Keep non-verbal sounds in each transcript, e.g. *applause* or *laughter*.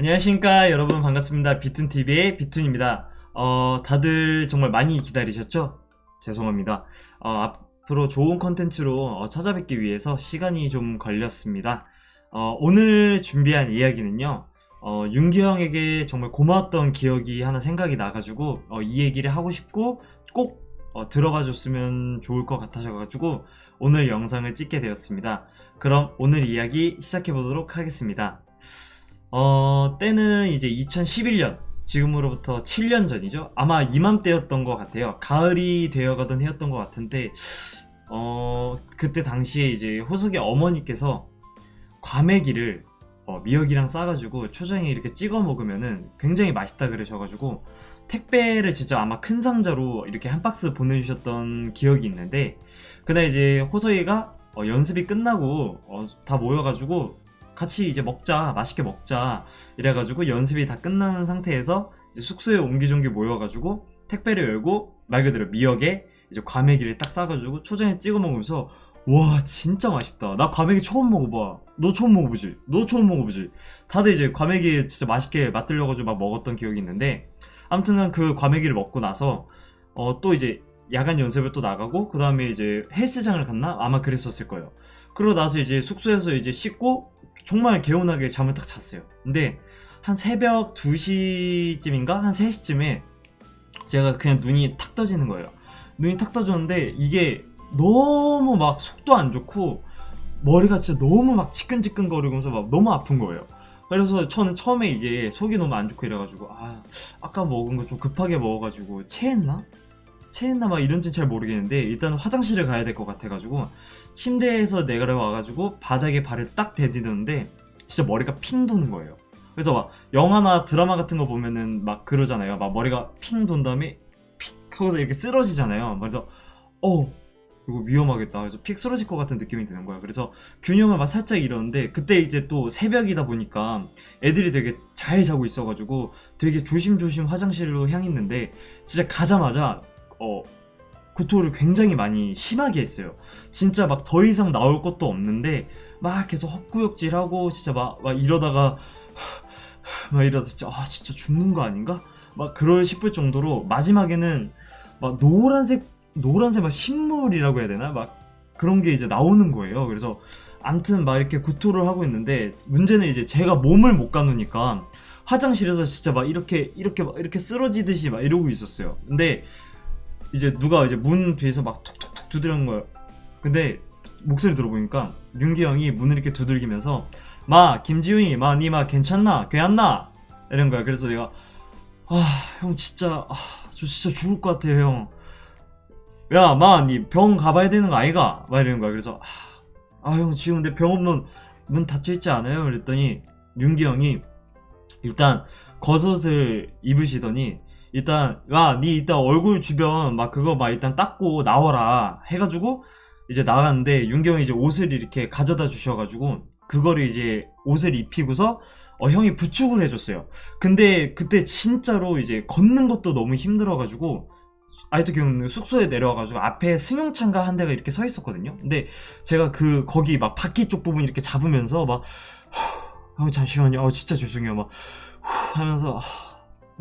안녕하십니까 여러분. 반갑습니다. 비툰TV의 비툰입니다. 어, 다들 정말 많이 기다리셨죠? 죄송합니다. 어, 앞으로 좋은 컨텐츠로 어, 찾아뵙기 위해서 시간이 좀 걸렸습니다. 어, 오늘 준비한 이야기는요 어, 윤기 형에게 정말 고마웠던 기억이 하나 생각이 나가지고 어, 이 얘기를 하고 싶고 꼭 어, 들어봐 줬으면 좋을 것 같아서가지고 오늘 영상을 찍게 되었습니다. 그럼 오늘 이야기 시작해 보도록 하겠습니다 어, 때는 이제 2011년, 지금으로부터 7년 전이죠. 아마 이맘때였던 것 같아요. 가을이 되어가던 해였던 것 같은데, 어, 그때 당시에 이제 호석의 어머니께서 과메기를 어, 미역이랑 싸가지고 초장에 이렇게 찍어 먹으면은 굉장히 맛있다 그러셔가지고 택배를 진짜 아마 큰 상자로 이렇게 한 박스 보내주셨던 기억이 있는데 그날 이제 호석이가 어, 연습이 끝나고 어, 다 모여가지고 같이 이제 먹자 맛있게 먹자 이래가지고 연습이 다 끝난 상태에서 숙소에 옹기종기 모여가지고 택배를 열고 말 그대로 미역에 이제 과메기를 딱 싸가지고 초장에 찍어 먹으면서 와 진짜 맛있다. 나 과메기 처음 먹어봐. 너 처음 먹어보지? 너 처음 먹어보지? 다들 이제 과메기 진짜 맛있게 맛들려가지고 막 먹었던 기억이 있는데 아무튼 그 과메기를 먹고 나서 어 또 이제 야간 연습을 또 나가고 그 다음에 이제 헬스장을 갔나? 아마 그랬었을 거예요 그러고 나서 이제 숙소에서 이제 씻고 정말 개운하게 잠을 딱 잤어요. 근데 한 새벽 2시쯤인가? 한 3시쯤에 제가 그냥 눈이 탁 떠지는 거예요. 눈이 탁 떠졌는데 이게 너무 막 속도 안 좋고 머리가 진짜 너무 막 지끈지끈 거리면서 막 너무 아픈 거예요. 그래서 저는 처음에 이게 속이 너무 안 좋고 이래가지고 아 아까 먹은 거 좀 급하게 먹어가지고 체했나? 체했나 막 이런지는 잘 모르겠는데 일단 화장실을 가야 될 것 같아가지고 침대에서 내려와가지고 바닥에 발을 딱 대디는데 진짜 머리가 핑 도는 거예요. 그래서 막 영화나 드라마 같은 거 보면은 막 그러잖아요. 막 머리가 핑 돈 다음에 픽 하고서 이렇게 쓰러지잖아요. 그래서 어 이거 위험하겠다. 그래서 픽 쓰러질 것 같은 느낌이 드는 거야. 그래서 균형을 막 살짝 잃었는데 그때 이제 또 새벽이다 보니까 애들이 되게 잘 자고 있어가지고 되게 조심조심 화장실로 향했는데 진짜 가자마자 어 구토를 굉장히 많이 심하게 했어요 진짜 막 더 이상 나올 것도 없는데 막 계속 헛구역질하고 진짜 막, 막 이러다가 막 이러다 진짜 아 진짜 죽는 거 아닌가? 막 그럴 싶을 정도로 마지막에는 막 노란색 노란색 막 신물이라고 해야 되나? 막 그런 게 이제 나오는 거예요 그래서 암튼 막 이렇게 구토를 하고 있는데 문제는 이제 제가 몸을 못 가누니까 화장실에서 진짜 막 이렇게 이렇게 막 이렇게 쓰러지듯이 막 이러고 있었어요 근데 이제 누가 이제 문 뒤에서 막 톡톡톡 두드리는 거예요. 근데 목소리 들어보니까 윤기 형이 문을 이렇게 두들기면서 마 김지훈이 마 니 마 괜찮나? 괜찮나? 이런 거야. 그래서 내가 아 형 진짜 아, 저 진짜 죽을 것 같아요 형 야 마 니 병원 가봐야 되는 거 아이가? 막 이러는 거야. 그래서 아형 지금 내 병원문 문 닫혀 있지 않아요? 그랬더니 윤기 형이 일단 겉옷을 입으시더니 일단 야니 일단 얼굴 주변 막 그거 막 일단 닦고 나와라 해가지고 이제 나갔는데 윤경이 이제 옷을 이렇게 가져다 주셔가지고 그거를 이제 옷을 입히고서 어, 형이 부축을 해줬어요. 근데 그때 진짜로 이제 걷는 것도 너무 힘들어가지고 아직도 기억나는 숙소에 내려와가지고 앞에 승용차인가 한 대가 이렇게 서 있었거든요. 근데 제가 그 거기 막 바퀴 쪽 부분 이렇게 잡으면서 막 어, 잠시만요. 어, 진짜 죄송해요. 막 하면서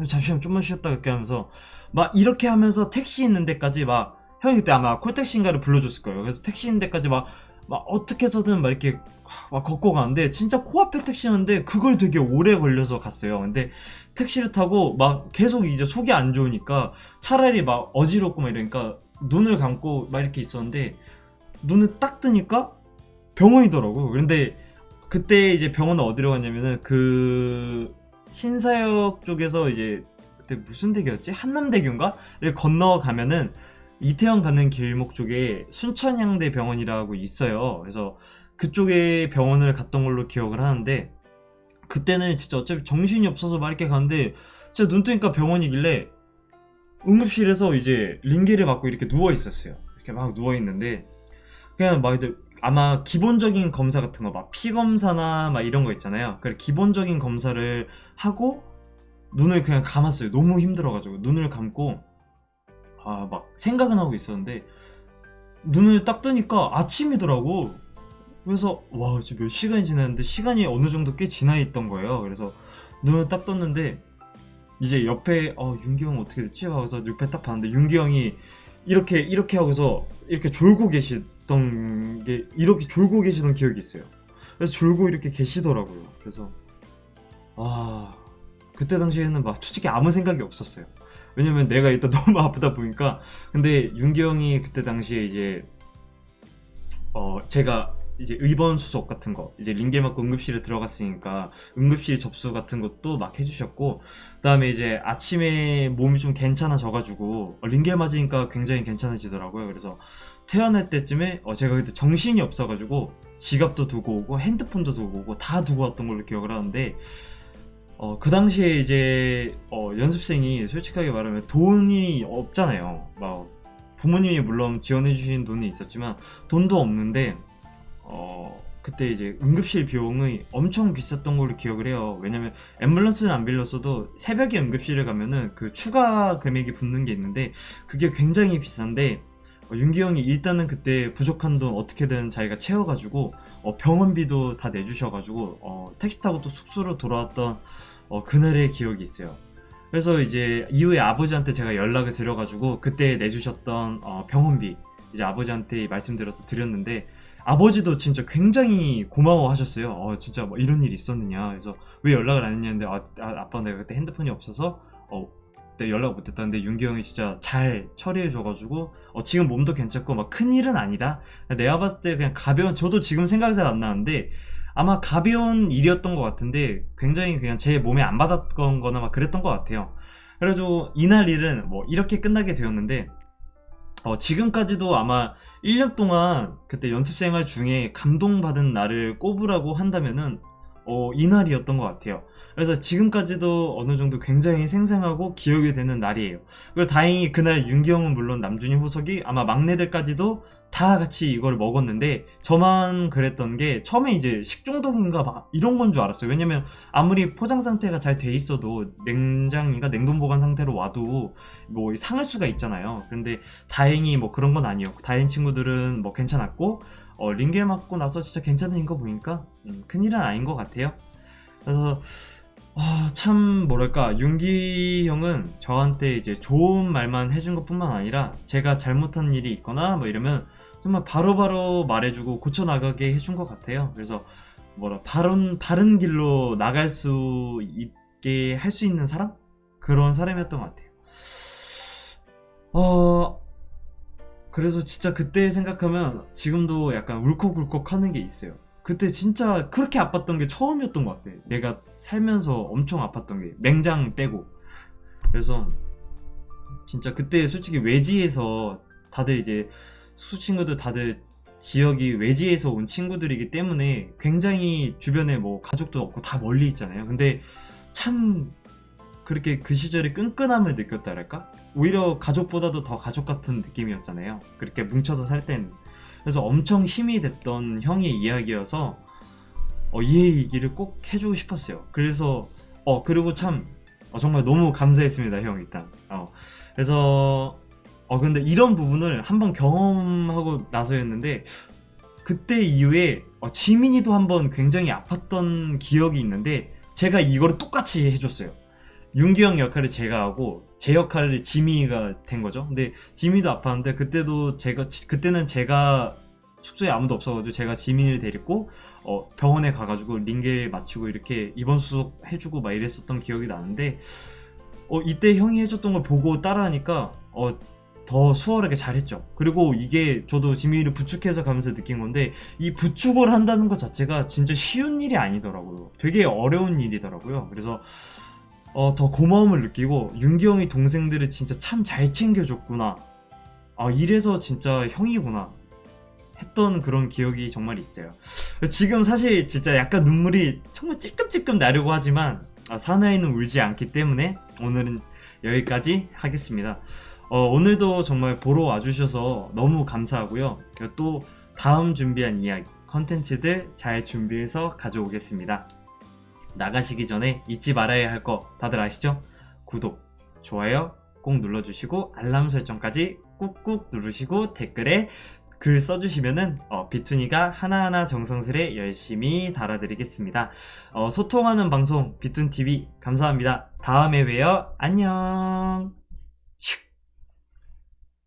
잠시만 좀만 쉬었다 그렇게 하면서 막 이렇게 하면서 택시 있는 데까지 막 형이 그때 아마 콜택시인가를 불러줬을 거예요. 그래서 택시 있는 데까지 막, 막 어떻게 해서든 막 이렇게 막 걷고 가는데 진짜 코앞에 택시였는데 그걸 되게 오래 걸려서 갔어요. 근데 택시를 타고 막 계속 이제 속이 안 좋으니까 차라리 막 어지럽고 막 이러니까 눈을 감고 막 이렇게 있었는데 눈을 딱 뜨니까 병원이더라고 그런데 그때 이제 병원은 어디로 갔냐면은 그 신사역 쪽에서 이제 그때 무슨 대교였지? 한남대교인가?를 건너가면은 이태원 가는 길목 쪽에 순천향대 병원이라고 있어요 그래서 그쪽에 병원을 갔던 걸로 기억을 하는데 그때는 진짜 어차피 정신이 없어서 막 이렇게 가는데 진짜 눈 뜨니까 병원이길래 응급실에서 이제 링게를 맞고 이렇게 누워 있었어요 이렇게 막 누워 있는데 그냥 막 아마 기본적인 검사 같은 거 막 피검사나 막 이런 거 있잖아요. 그 기본적인 검사를 하고 눈을 그냥 감았어요. 너무 힘들어가지고 눈을 감고 아 막 생각은 하고 있었는데 눈을 딱 뜨니까 아침이더라고. 그래서 와 지금 몇 시간이 지났는데 시간이 어느 정도 꽤 지나 있던 거예요. 그래서 눈을 딱 떴는데 이제 옆에 어 윤기 형 어떻게 됐지? 하고서 옆에 딱 봤는데 윤기 형이 이렇게 이렇게 하고서 이렇게 졸고 계시던 게 이렇게 졸고 계시던 기억이 있어요. 그래서 졸고 이렇게 계시더라고요. 그래서 아 그때 당시에는 막 솔직히 아무 생각이 없었어요. 왜냐면 내가 일단 *laughs* 너무 아프다 보니까 근데 윤기 형이 그때 당시에 이제 어 제가 이제 의번 수속 같은 거 이제 링겔 맞고 응급실에 들어갔으니까 응급실 접수 같은 것도 막 해주셨고 그 다음에 이제 아침에 몸이 좀 괜찮아져가지고 어, 링겔 맞으니까 굉장히 괜찮아지더라고요. 그래서 태어날 때쯤에 어, 제가 그때 정신이 없어가지고 지갑도 두고 오고 핸드폰도 두고 오고 다 두고 왔던 걸로 기억을 하는데 어, 그 당시에 이제 어, 연습생이 솔직하게 말하면 돈이 없잖아요. 막 부모님이 물론 지원해 주신 돈이 있었지만 돈도 없는데 어, 그때 이제 응급실 비용이 엄청 비쌌던 걸로 기억을 해요. 왜냐면 앰뷸런스는 안 빌렸어도 새벽에 응급실에 가면은 그 추가 금액이 붙는 게 있는데 그게 굉장히 비싼데 어, 윤기 형이 일단은 그때 부족한 돈 어떻게든 자기가 채워가지고 어, 병원비도 다 내주셔가지고 어, 택시 타고 또 숙소로 돌아왔던 어, 그날의 기억이 있어요. 그래서 이제 이후에 아버지한테 제가 연락을 드려가지고 그때 내주셨던 어, 병원비 이제 아버지한테 말씀드려서 드렸는데 아버지도 진짜 굉장히 고마워하셨어요. 어, 진짜 뭐 이런 일이 있었느냐. 그래서 왜 연락을 안 했냐는데 아, 아, 빠 내가 그때 핸드폰이 없어서 어, 그때 연락 못했다는데 윤기 형이 진짜 잘 처리해줘가지고 어, 지금 몸도 괜찮고 막 큰일은 아니다. 내가 봤을 때 그냥 가벼운 저도 지금 생각이 잘 안 나는데 아마 가벼운 일이었던 것 같은데 굉장히 그냥 제 몸에 안 받았던 거나 막 그랬던 것 같아요. 그래가지고 이날 일은 뭐 이렇게 끝나게 되었는데 어, 지금까지도 아마 1년 동안 그때 연습생활 중에 감동받은 날을 꼽으라고 한다면은 어, 이날이었던 것 같아요. 그래서 지금까지도 어느 정도 굉장히 생생하고 기억이 되는 날이에요. 그리고 다행히 그날 윤기형은 물론 남준이 호석이 아마 막내들까지도 다 같이 이걸 먹었는데 저만 그랬던 게 처음에 이제 식중독인가 막 이런 건 줄 알았어요. 왜냐면 아무리 포장 상태가 잘 돼 있어도 냉장인가 냉동 보관 상태로 와도 뭐 상할 수가 있잖아요. 근데 다행히 뭐 그런 건 아니었고 다행 친구들은 뭐 괜찮았고 어, 링겔 맞고 나서 진짜 괜찮은 거 보니까 음, 큰일은 아닌 것 같아요. 그래서 아, 참 뭐랄까 윤기 형은 저한테 이제 좋은 말만 해준 것 뿐만 아니라 제가 잘못한 일이 있거나 뭐 이러면 정말 바로 바로 말해주고 고쳐나가게 해준 것 같아요. 그래서 뭐라 바른 바른 길로 나갈 수 있게 할 수 있는 사람 그런 사람이었던 것 같아요. 어 그래서 진짜 그때 생각하면 지금도 약간 울컥울컥 하는 게 있어요. 그때 진짜 그렇게 아팠던 게 처음이었던 것 같아. 내가 살면서 엄청 아팠던 게 맹장 빼고. 그래서 진짜 그때 솔직히 외지에서 다들 이제 숙소 친구들 다들 지역이 외지에서 온 친구들이기 때문에 굉장히 주변에 뭐 가족도 없고 다 멀리 있잖아요. 근데 참 그렇게 그 시절에 끈끈함을 느꼈다랄까? 오히려 가족보다도 더 가족 같은 느낌이었잖아요. 그렇게 뭉쳐서 살 땐. 그래서 엄청 힘이 됐던 형의 이야기여서 어, 이 얘기를 꼭 해주고 싶었어요. 그래서 어 그리고 참 어, 정말 너무 감사했습니다, 형 일단. 어, 그래서 어 근데 이런 부분을 한번 경험하고 나서였는데 그때 이후에 어, 지민이도 한번 굉장히 아팠던 기억이 있는데 제가 이거를 똑같이 해줬어요. 윤기 형 역할을 제가 하고 제 역할을 지민이가 된 거죠. 근데 지민이도 아팠는데 그때도 제가 그때는 제가 숙소에 아무도 없어가지고 제가 지민이를 데리고 어, 병원에 가가지고 링겔 맞추고 이렇게 입원 수속 해주고 막 이랬었던 기억이 나는데 어, 이때 형이 해줬던 걸 보고 따라하니까 어, 더 수월하게 잘했죠. 그리고 이게 저도 지민이를 부축해서 가면서 느낀 건데 이 부축을 한다는 것 자체가 진짜 쉬운 일이 아니더라고요. 되게 어려운 일이더라고요. 그래서 어, 더 고마움을 느끼고 윤기 형이 동생들을 진짜 참 잘 챙겨줬구나. 아 이래서 진짜 형이구나. 했던 그런 기억이 정말 있어요. 지금 사실 진짜 약간 눈물이 정말 찔끔찔끔 나려고 하지만 아, 사나이는 울지 않기 때문에 오늘은 여기까지 하겠습니다. 어, 오늘도 정말 보러 와주셔서 너무 감사하고요. 또 다음 준비한 이야기, 컨텐츠들 잘 준비해서 가져오겠습니다. 나가시기 전에 잊지 말아야 할 거 다들 아시죠? 구독, 좋아요 꼭 눌러주시고 알람 설정까지 꾹꾹 누르시고 댓글에 글 써주시면은 어, 비투니가 하나하나 정성스레 열심히 달아드리겠습니다. 어, 소통하는 방송 비툰TV 감사합니다. 다음에 봬요. 안녕.